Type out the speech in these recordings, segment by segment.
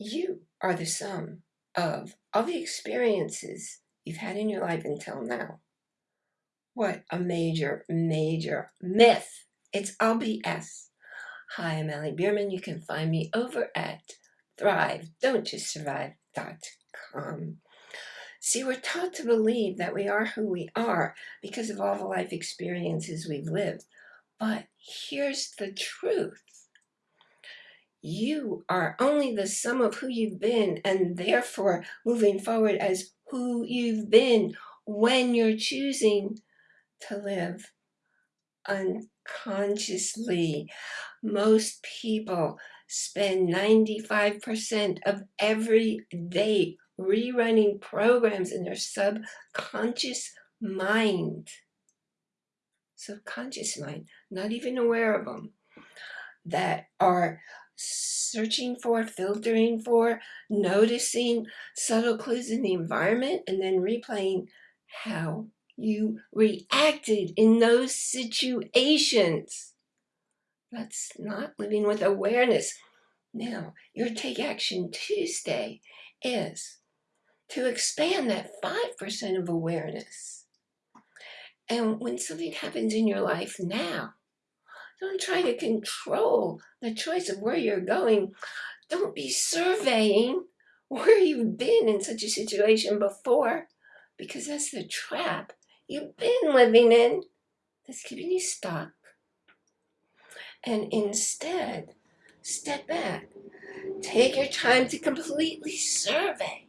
You are the sum of all the experiences you've had in your life until now. What a major, major myth. It's all BS. Hi, I'm Allie Bierman. You can find me over at Thrive, Don't Just Survive.com. See, we're taught to believe that we are who we are because of all the life experiences we've lived. But here's the truth you are only the sum of who you've been and therefore moving forward as who you've been when you're choosing to live unconsciously. Most people spend 95% of every day rerunning programs in their subconscious mind. Subconscious mind, not even aware of them, that are searching for, filtering for, noticing subtle clues in the environment, and then replaying how you reacted in those situations. That's not living with awareness. Now, your Take Action Tuesday is to expand that 5% of awareness. And when something happens in your life now, don't try to control the choice of where you're going. Don't be surveying where you've been in such a situation before, because that's the trap you've been living in that's keeping you stuck. And instead, step back. Take your time to completely survey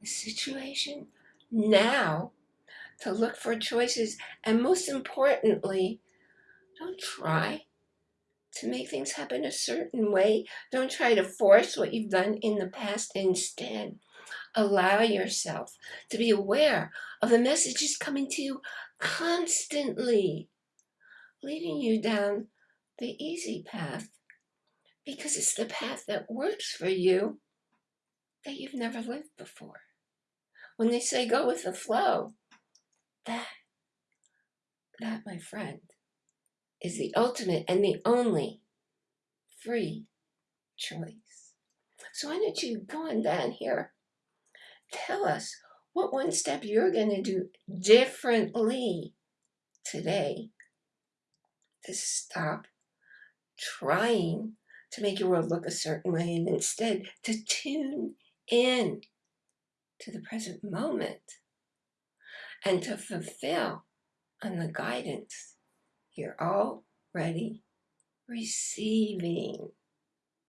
the situation now to look for choices and most importantly, don't try to make things happen a certain way. Don't try to force what you've done in the past. Instead, allow yourself to be aware of the messages coming to you constantly, leading you down the easy path because it's the path that works for you that you've never lived before. When they say go with the flow, that, that, my friend, is the ultimate and the only free choice. So why don't you go on down here, tell us what one step you're going to do differently today to stop trying to make your world look a certain way and instead to tune in to the present moment and to fulfill on the guidance you're already receiving.